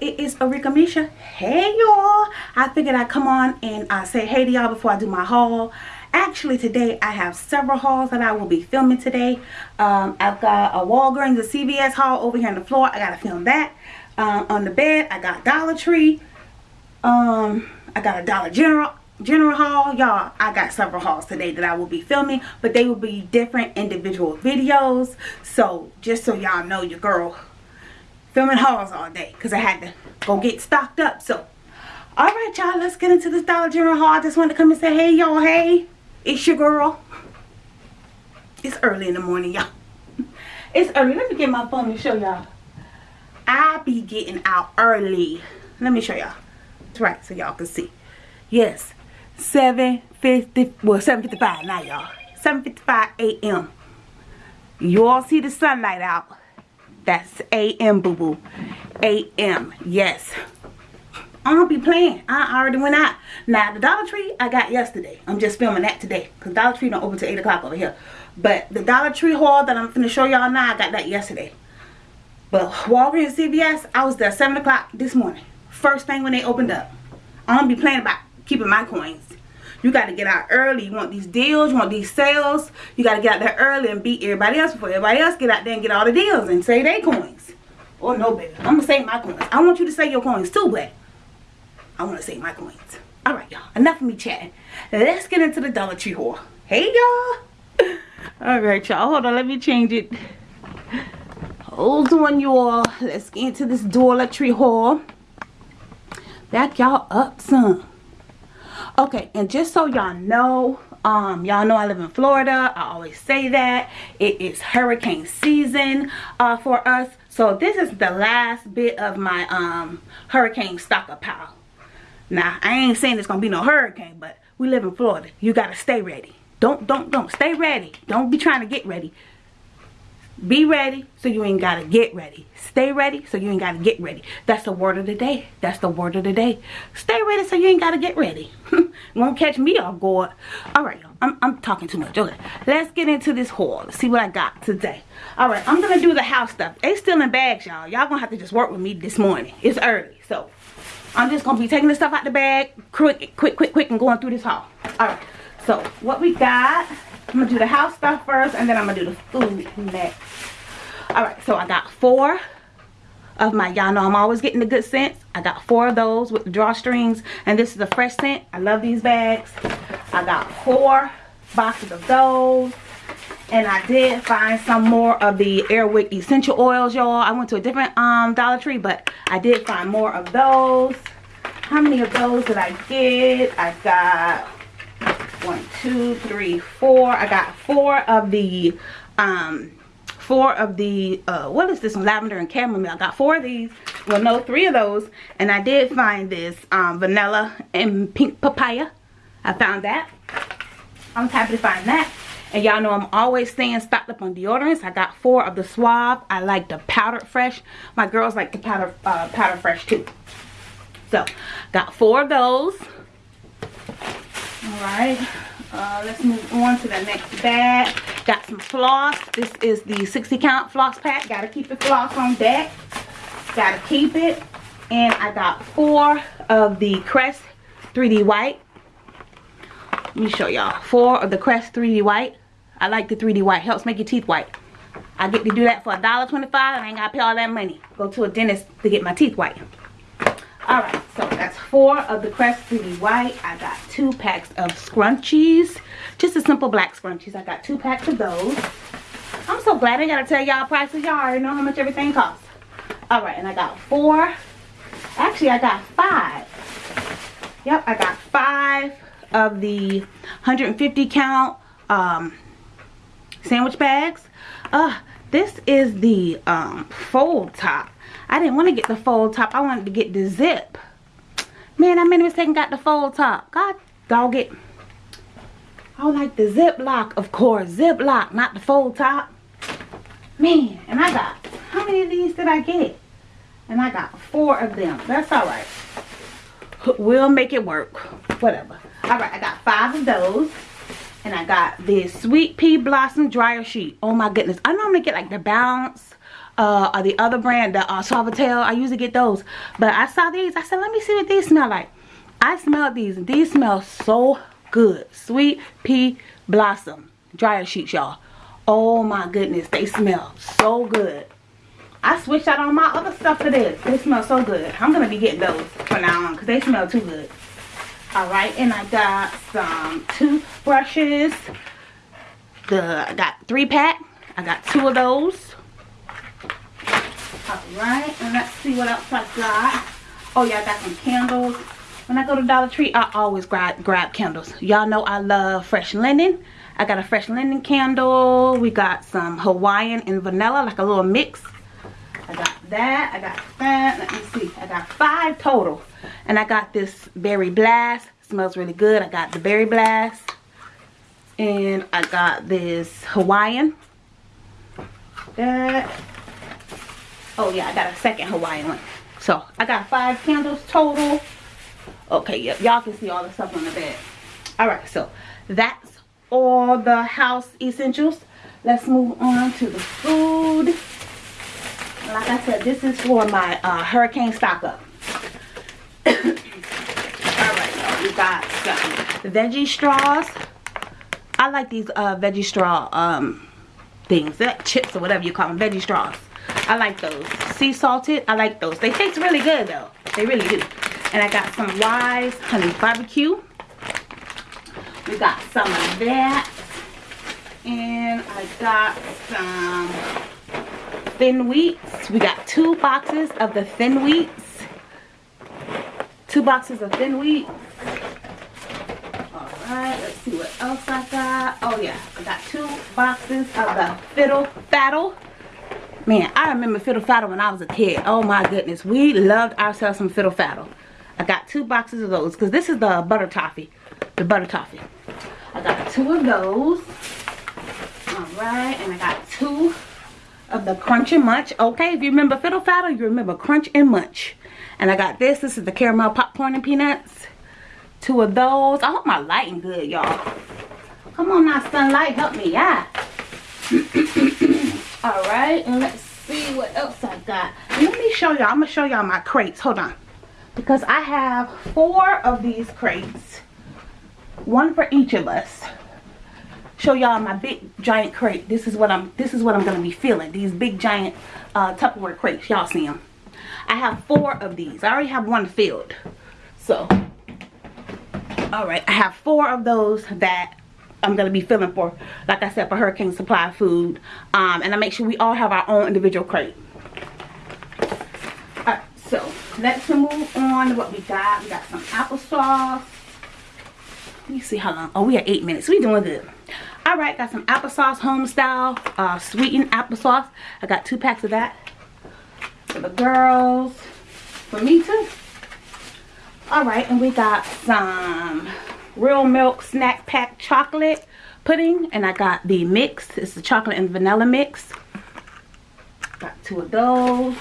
it is Arika Misha. Hey y'all. I figured I'd come on and I say hey to y'all before I do my haul. Actually today I have several hauls that I will be filming today. Um, I've got a Walgreens, a CVS haul over here on the floor. I gotta film that. Um, on the bed I got Dollar Tree. Um, I got a Dollar General general haul y'all i got several hauls today that i will be filming but they will be different individual videos so just so y'all know your girl filming hauls all day because I had to go get stocked up. So, alright y'all, let's get into this Dollar General haul. I just wanted to come and say, hey y'all, hey, it's your girl. It's early in the morning, y'all. It's early. Let me get my phone to show y'all. I be getting out early. Let me show y'all. Right, so y'all can see. Yes, 7.50, well 7.55 now y'all. 7.55 a.m. You all see the sunlight out. That's a.m. boo boo. a.m. Yes. I don't be playing. I already went out. Now the Dollar Tree I got yesterday. I'm just filming that today. Because Dollar Tree don't open till 8 o'clock over here. But the Dollar Tree haul that I'm going to show y'all now, I got that yesterday. But Walgreens CVS, I was there 7 o'clock this morning. First thing when they opened up. I don't be playing about keeping my coins. You got to get out early. You want these deals, you want these sales. You got to get out there early and beat everybody else before everybody else get out there and get all the deals and save their coins. Oh no, baby. I'm going to save my coins. I want you to save your coins too, but I want to save my coins. Alright, y'all. Enough of me chatting. Let's get into the Dollar Tree haul. Hey, y'all. Alright, y'all. Hold on. Let me change it. Hold on, y'all. Let's get into this Dollar Tree haul. Back y'all up some. Okay and just so y'all know um y'all know i live in florida. I always say that. It is hurricane season uh for us. So this is the last bit of my um hurricane stockpile now i ain't saying it's gonna be no hurricane but we live in florida. You gotta stay ready. Don't don't don't. Stay ready. Don't be trying to get ready be ready so you ain't gotta get ready. Stay ready so you ain't gotta get ready. That's the word of the day. That's the word of the day. Stay ready so you ain't gotta get ready. Won't catch me off guard. Alright, I'm, I'm talking too much. Okay, let's get into this haul. See what I got today. Alright, I'm gonna do the house stuff. They still in bags, y'all. Y'all gonna have to just work with me this morning. It's early, so I'm just gonna be taking the stuff out the bag quick, quick, quick, quick, and going through this haul. Alright, so what we got I'm gonna do the house stuff first and then I'm gonna do the food next. Alright, so I got four of my, y'all know I'm always getting the good scents. I got four of those with drawstrings and this is a fresh scent. I love these bags. I got four boxes of those. And I did find some more of the Airwick essential oils, y'all. I went to a different um, Dollar Tree, but I did find more of those. How many of those did I get? I got one two three four i got four of the um four of the uh what is this lavender and chamomile? I got four of these. Well no three of those. And i did find this um vanilla and pink papaya. I found that. I'm happy to find that. And y'all know i'm always staying stocked up on deodorants. I got four of the suave. I like the powdered fresh. My girls like the powder uh powder fresh too. So got four of those. All right uh, let's move on to the next bag. Got some floss. This is the 60 count floss pack. Gotta keep the floss on deck. Gotta keep it. And i got four of the crest 3d white. Let me show y'all. Four of the crest 3d white. I like the 3d white. Helps make your teeth white. I get to do that for a dollar 25 i ain't gotta pay all that money. Go to a dentist to get my teeth white all right so that's four of the crest 3d white. I got two packs of scrunchies. Just a simple black scrunchies. I got two packs of those. I'm so glad i gotta tell y'all prices. Y'all already know how much everything costs. All right and i got four. Actually i got five. Yep i got five of the 150 count um sandwich bags. Uh this is the um fold top I didn't want to get the fold top. I wanted to get the zip. Man, I made a mistake and got the fold top. God dog it. I like the zip lock, of course. Zip lock, not the fold top. Man, and I got, how many of these did I get? And I got four of them. That's all right. We'll make it work. Whatever. All right, I got five of those. And I got this Sweet Pea Blossom Dryer Sheet. Oh my goodness. I normally get like the Bounce uh, or the other brand, the uh, Suavitel. I usually get those. But I saw these. I said, let me see what these smell like. I smelled these. And these smell so good. Sweet Pea Blossom Dryer Sheets, y'all. Oh my goodness. They smell so good. I switched out on my other stuff for this. They smell so good. I'm going to be getting those from now on because they smell too good. Alright, and I got some toothbrushes. The I got three pack. I got two of those. Alright, and let's see what else I got. Oh yeah, I got some candles. When I go to Dollar Tree, I always grab, grab candles. Y'all know I love fresh linen. I got a fresh linen candle. We got some Hawaiian and vanilla, like a little mix. I got that. I got that. Let me see. I got five total. And I got this Berry Blast. Smells really good. I got the Berry Blast. And I got this Hawaiian. That. Oh yeah, I got a second Hawaiian one. So I got five candles total. Okay, yep, y'all can see all the stuff on the bed. Alright, so that's all the house essentials. Let's move on to the food like I said, this is for my uh, hurricane stock up. Alright, we got some veggie straws. I like these uh, veggie straw um, things, that chips or whatever you call them, veggie straws. I like those. Sea salted, I like those. They taste really good though. They really do. And I got some Wise Honey Barbecue. We got some of that. And I got some thin wheats. We got two boxes of the thin wheats. Two boxes of thin wheat. See what else I got. Oh yeah, I got two boxes of the Fiddle Faddle. Man, I remember Fiddle Faddle when I was a kid. Oh my goodness. We loved ourselves some Fiddle Faddle. I got two boxes of those because this is the butter toffee. The butter toffee. I got two of those. Alright, and I got two of the Crunch and Munch. Okay, if you remember Fiddle Faddle, you remember Crunch and Munch. And I got this. This is the caramel popcorn and peanuts. Two of those. I hope my lighting good, y'all. Come on now, sunlight. Help me yeah Alright, and let's see what else I got. Let me show y'all. I'm to show y'all my crates. Hold on. Because I have four of these crates. One for each of us show y'all my big giant crate. This is what I'm this is what I'm gonna be feeling. These big giant uh, Tupperware crates. Y'all see them. I have four of these. I already have one filled. So all right, I have four of those that I'm gonna be filling for, like I said, for Hurricane Supply Food. Um, and I make sure we all have our own individual crate. Alright, so let's move on to what we got. We got some applesauce. Let me see how long. Oh, we are eight minutes. We doing good. All right, got some applesauce, home style, uh, sweetened applesauce. I got two packs of that for the girls, for me too. All right, and we got some real milk snack pack chocolate pudding, and I got the mix. It's the chocolate and vanilla mix. Got two of those.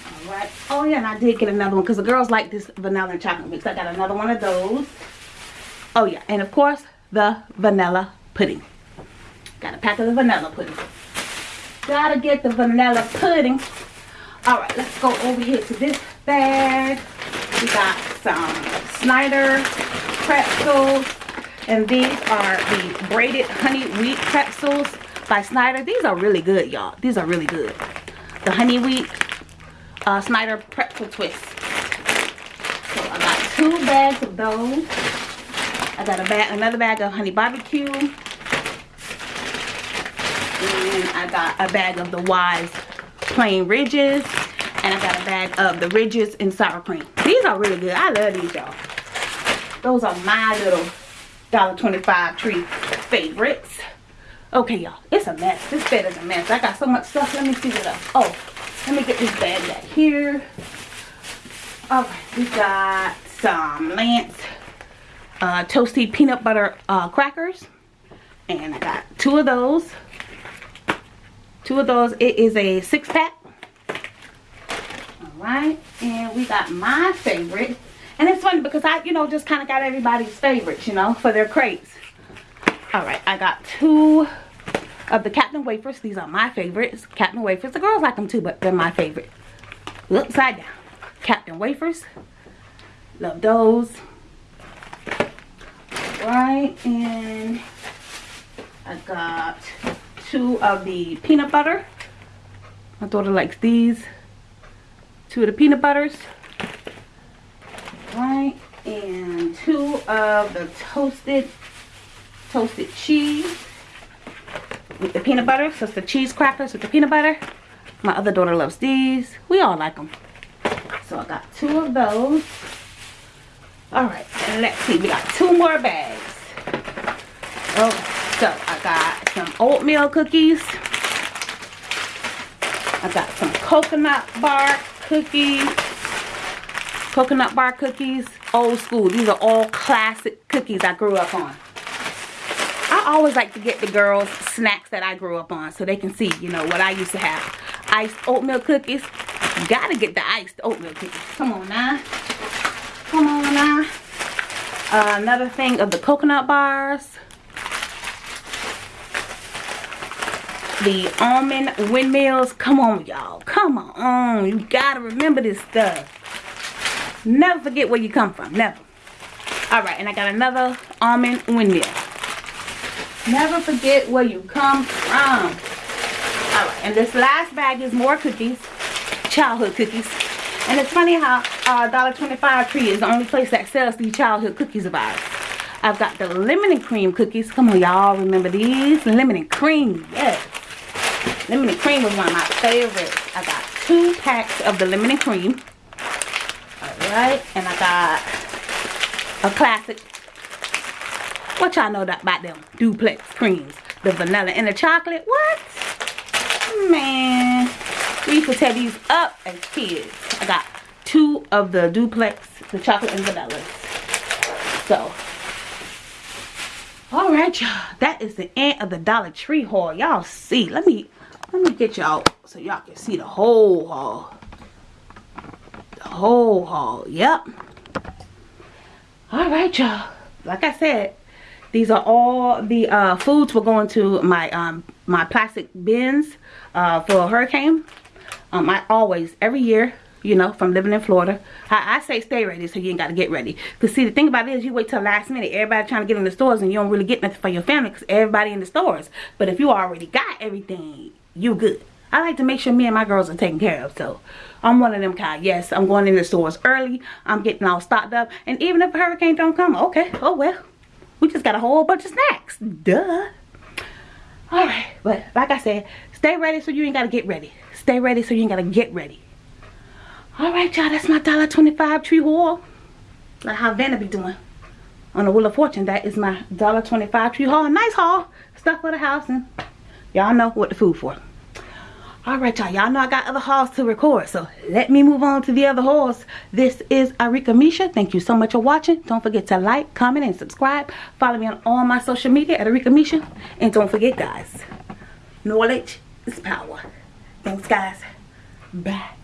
All right. Oh yeah, and I did get another one because the girls like this vanilla and chocolate mix. I got another one of those. Oh yeah, and of course the vanilla pudding. Got a pack of the vanilla pudding. Gotta get the vanilla pudding. Alright, let's go over here to this bag. We got some Snyder pretzels. And these are the braided honey wheat pretzels by Snyder. These are really good, y'all. These are really good. The honey wheat uh, Snyder pretzel twist. So I got two bags of those. I got a bag, another bag of honey barbecue. And I got a bag of the Wise plain ridges. And I got a bag of the ridges and sour cream. These are really good. I love these, y'all. Those are my little $1.25 tree favorites. Okay, y'all. It's a mess. This bed is a mess. I got so much stuff. Let me see what else. Oh, let me get this bag back here. Alright, we got some Lance uh, toasty peanut butter uh, crackers. And I got two of those. Two of those. It is a six pack. Right? And we got my favorite. And it's funny because i you know just kind of got everybody's favorites you know for their crates all right i got two of the captain wafers. These are my favorites. Captain wafers. The girls like them too but they're my favorite. Upside down. Captain wafers. Love those. Right and i got two of the peanut butter. My daughter likes these two of the peanut butters. Right and two of the toasted toasted cheese with the peanut butter. So it's the cheese crackers with the peanut butter. My other daughter loves these. We all like them so i got two of those. All right let's see. We got two more bags. Oh, so i got some oatmeal cookies. I got some coconut bar cookies coconut bar cookies old school. These are all classic cookies i grew up on. I always like to get the girls snacks that i grew up on so they can see you know what i used to have. Iced oatmeal cookies. Gotta get the iced oatmeal cookies. Come on now. Come on now. Uh, another thing of the coconut bars the almond windmills come on y'all come on you gotta remember this stuff Never forget where you come from. Never. Alright, and I got another almond windmill. Never forget where you come from. Alright, and this last bag is more cookies. Childhood cookies. And it's funny how uh, $1.25 Tree is the only place that sells these childhood cookies of ours. I've got the lemon and cream cookies. Come on, y'all. Remember these? Lemon and cream. Yes. Lemon and cream was one of my favorites. I got two packs of the lemon and cream Alright, And I got a classic. What y'all know about them duplex creams? The vanilla and the chocolate. What? Man. We used to tear these up as kids. I got two of the duplex, the chocolate and vanilla. So, all right, y'all. That is the end of the Dollar Tree haul. Y'all see. Let me let me get y'all so y'all can see the whole haul The whole haul yep. All right y'all. Like i said these are all the uh, foods we're going to my um my plastic bins uh, for a hurricane. Um i always every year you know from living in florida I, I, say stay ready so you ain't got to get ready. Because see the thing about it is you wait till last minute. Everybody trying to get in the stores and you don't really get nothing for your family because everybody in the stores. But if you already got everything you good I like to make sure me and my girls are taken care of. So I'm one of them kind. Yes, I'm going in the stores early. I'm getting all stocked up. And even if a hurricane don't come, okay, oh well. We just got a whole bunch of snacks. Duh. Alright, but like I said, stay ready so you ain't got to get ready. Stay ready so you ain't got to get ready. Alright, y'all, that's my $1.25 tree haul. Like how Vanna be doing on the Wheel of Fortune. That is my $1.25 tree haul. Nice haul. Stuff for the house and y'all know what the food for all right y'all. Y'all know i got other hauls to record so let me move on to the other hauls this is arika misha. Thank you so much for watching. Don't forget to like comment and subscribe. Follow me on all my social media at arika misha. And don't forget guys knowledge is power. Thanks guys. Bye